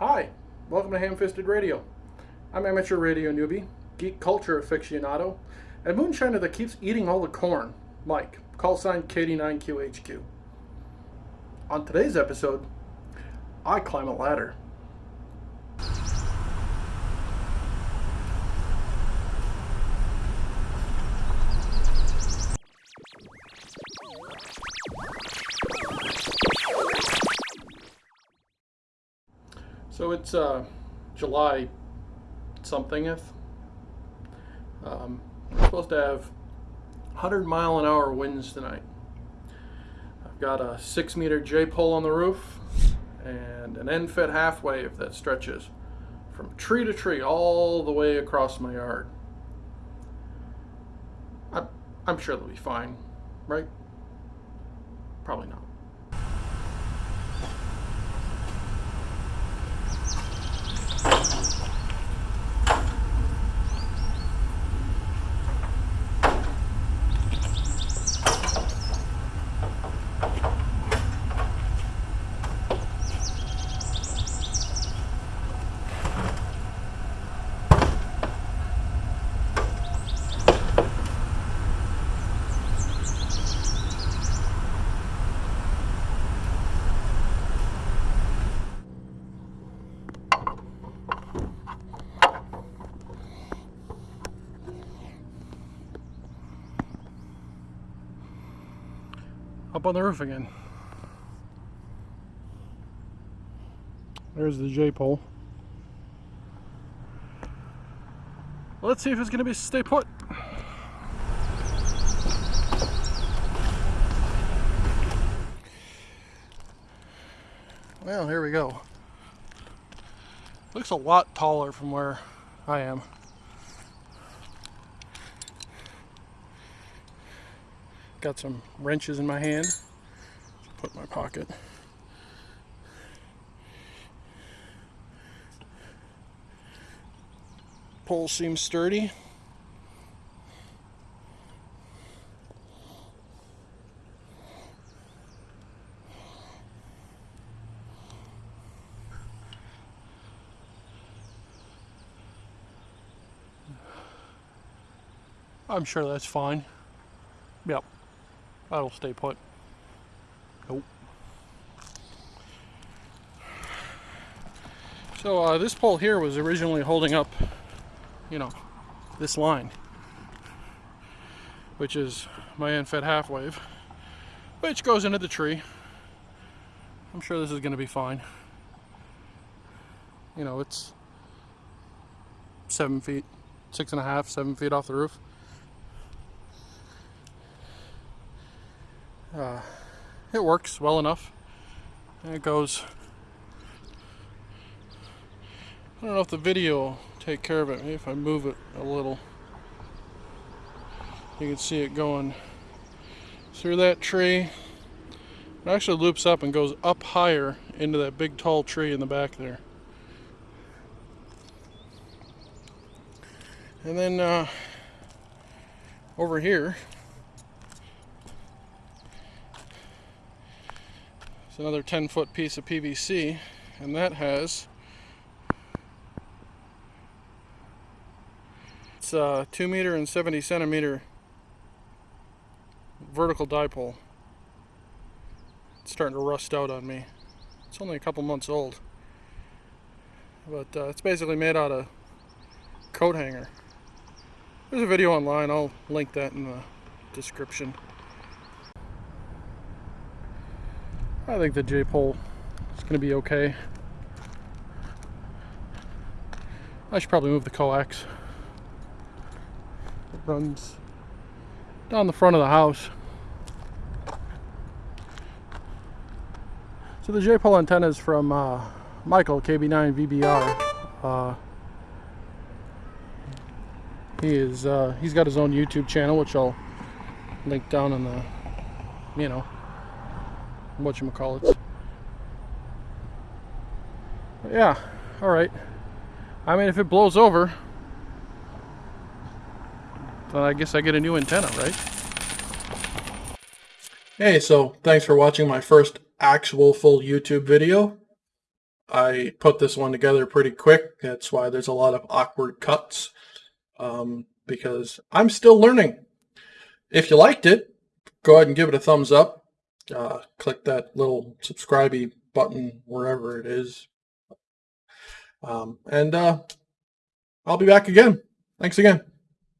Hi, welcome to Ham-Fisted Radio. I'm amateur radio newbie, geek culture aficionado, and moonshiner that keeps eating all the corn, Mike, call sign KD9QHQ. On today's episode, I climb a ladder. So it's uh, July somethingeth. Um, we're supposed to have 100 mile an hour winds tonight. I've got a six meter J pole on the roof and an end fed half wave that stretches from tree to tree all the way across my yard. I, I'm sure they'll be fine, right? Probably not. Up on the roof again. There's the J-pole. Let's see if it's going to be stay put. Well, here we go. Looks a lot taller from where I am. Got some wrenches in my hand. Put in my pocket. Pole seems sturdy. I'm sure that's fine. Yep. That'll stay put. Nope. So uh, this pole here was originally holding up, you know, this line, which is my end fed half wave, which goes into the tree. I'm sure this is going to be fine. You know, it's seven feet, six and a half, seven feet off the roof. Uh, it works well enough. And it goes. I don't know if the video will take care of it. Maybe if I move it a little, you can see it going through that tree. It actually loops up and goes up higher into that big tall tree in the back there. And then uh, over here, another 10 foot piece of PVC and that has it's a 2 meter and 70 centimeter vertical dipole. It's starting to rust out on me. It's only a couple months old. But uh, it's basically made out of coat hanger. There's a video online, I'll link that in the description. I think the J-pole is going to be okay. I should probably move the coax. It runs down the front of the house. So the J-pole antenna is from uh, Michael, KB9VBR. Uh, he is, uh, he's got his own YouTube channel, which I'll link down in the, you know, what you call it. Yeah, all right. I mean, if it blows over, then I guess I get a new antenna, right? Hey, so thanks for watching my first actual full YouTube video. I put this one together pretty quick. That's why there's a lot of awkward cuts um, because I'm still learning. If you liked it, go ahead and give it a thumbs up. Uh, click that little subscribe button wherever it is. Um, and uh, I'll be back again. Thanks again.